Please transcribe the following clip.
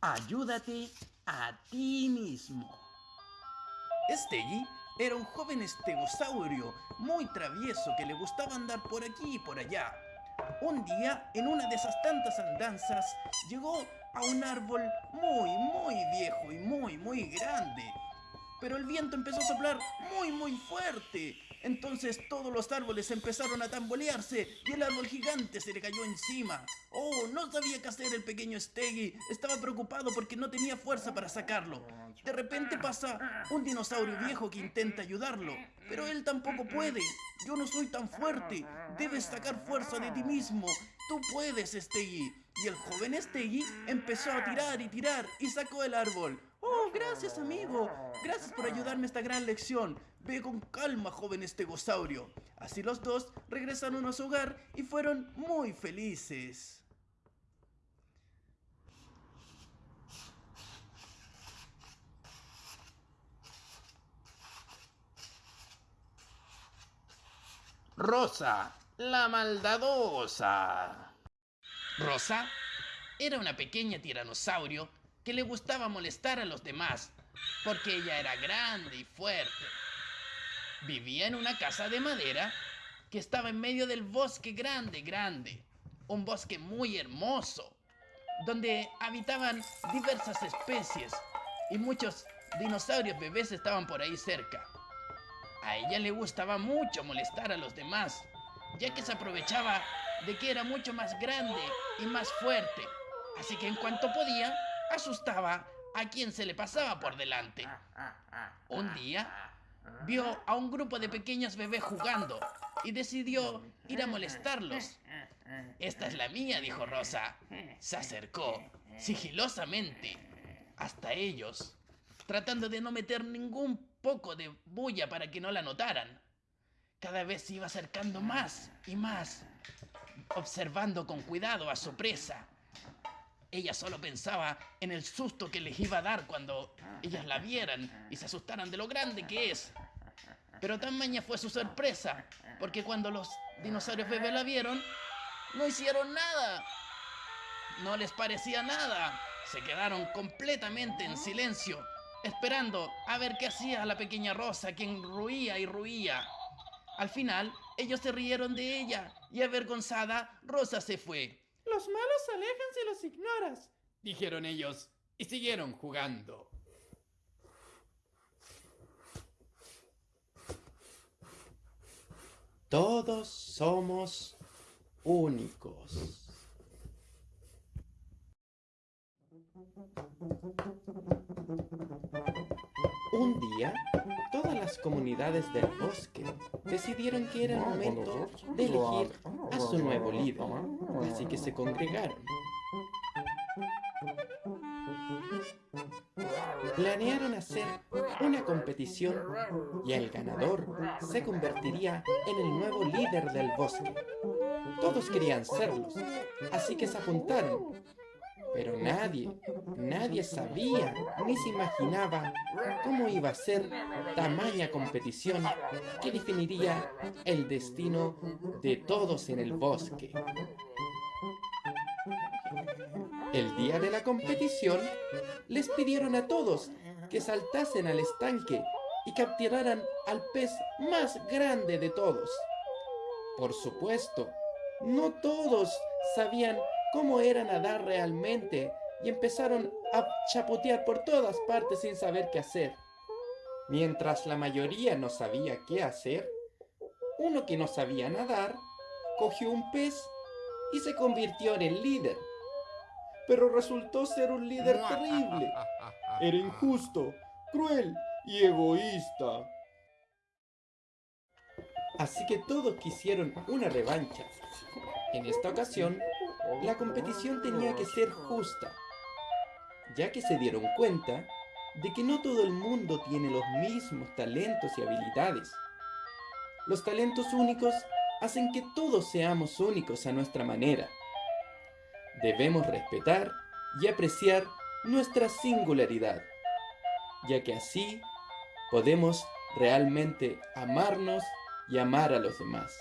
Ayúdate a ti mismo. Steggy era un joven estegosaurio muy travieso que le gustaba andar por aquí y por allá. Un día, en una de esas tantas andanzas, llegó a un árbol muy, muy viejo y muy, muy grande. Pero el viento empezó a soplar muy, muy fuerte. Entonces todos los árboles empezaron a tambolearse y el árbol gigante se le cayó encima. Oh, no sabía qué hacer el pequeño Steggy. Estaba preocupado porque no tenía fuerza para sacarlo. De repente pasa un dinosaurio viejo que intenta ayudarlo, pero él tampoco puede. Yo no soy tan fuerte. Debes sacar fuerza de ti mismo. Tú puedes, Steggy. Y el joven Steggy empezó a tirar y tirar y sacó el árbol. Oh, gracias amigo. Gracias por ayudarme a esta gran lección. Ve con calma, joven estegosaurio. Así los dos regresaron a su hogar y fueron muy felices. Rosa, la maldadosa. Rosa era una pequeña tiranosaurio que le gustaba molestar a los demás porque ella era grande y fuerte. Vivía en una casa de madera que estaba en medio del bosque grande, grande. Un bosque muy hermoso, donde habitaban diversas especies y muchos dinosaurios bebés estaban por ahí cerca. A ella le gustaba mucho molestar a los demás, ya que se aprovechaba de que era mucho más grande y más fuerte. Así que en cuanto podía, asustaba a quien se le pasaba por delante. Un día, vio a un grupo de pequeños bebés jugando y decidió ir a molestarlos. Esta es la mía, dijo Rosa. Se acercó sigilosamente hasta ellos, tratando de no meter ningún poco de bulla para que no la notaran. Cada vez se iba acercando más y más, observando con cuidado a su presa. Ella solo pensaba en el susto que les iba a dar cuando ellas la vieran y se asustaran de lo grande que es. Pero tan maña fue su sorpresa, porque cuando los dinosaurios bebés la vieron, no hicieron nada. No les parecía nada. Se quedaron completamente en silencio, esperando a ver qué hacía la pequeña Rosa, quien ruía y ruía. Al final, ellos se rieron de ella y avergonzada, Rosa se fue. Los malos se alejan si los ignoras, dijeron ellos, y siguieron jugando. Todos somos únicos. Un día, todas las comunidades del bosque decidieron que era el momento de elegir a su nuevo líder, así que se congregaron. Planearon hacer una competición y el ganador se convertiría en el nuevo líder del bosque. Todos querían serlos, así que se apuntaron pero nadie, nadie sabía ni se imaginaba cómo iba a ser tamaña competición que definiría el destino de todos en el bosque. El día de la competición, les pidieron a todos que saltasen al estanque y capturaran al pez más grande de todos. Por supuesto, no todos sabían cómo era nadar realmente y empezaron a chapotear por todas partes sin saber qué hacer. Mientras la mayoría no sabía qué hacer, uno que no sabía nadar cogió un pez y se convirtió en el líder. Pero resultó ser un líder terrible. Era injusto, cruel y egoísta. Así que todos quisieron una revancha. En esta ocasión, la competición tenía que ser justa, ya que se dieron cuenta de que no todo el mundo tiene los mismos talentos y habilidades. Los talentos únicos hacen que todos seamos únicos a nuestra manera. Debemos respetar y apreciar nuestra singularidad, ya que así podemos realmente amarnos y amar a los demás.